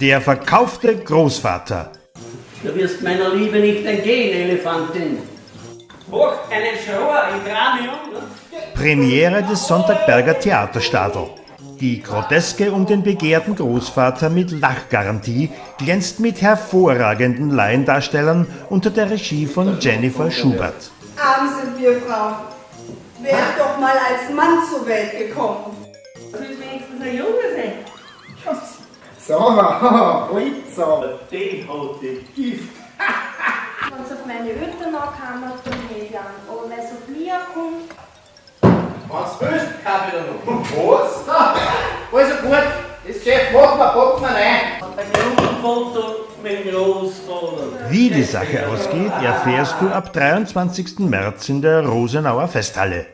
Der verkaufte Großvater. Du wirst meiner Liebe nicht entgehen, Elefantin. Hoch, einen Schauer im Kranium. Premiere des Sonntagberger Theaterstadel. Die Groteske um den begehrten Großvater mit Lachgarantie glänzt mit hervorragenden Laiendarstellern unter der Regie von Jennifer Schubert. Arm sind wir Frauen. Wär doch mal als Mann zur Welt gekommen. Sarah, Fritza. Die hat die Gift. Wenn es auf meine Eltern ankommen, dann ich an. Aber wenn es auf mich ankommt, Was willst du? Kaffee da noch. Was? Da. Also gut, das Geschäft machen wir, packen wir rein. Ein Gruppenfoto mit dem Großvater. Wie die Sache ausgeht, erfährst du ab 23. März in der Rosenauer Festhalle.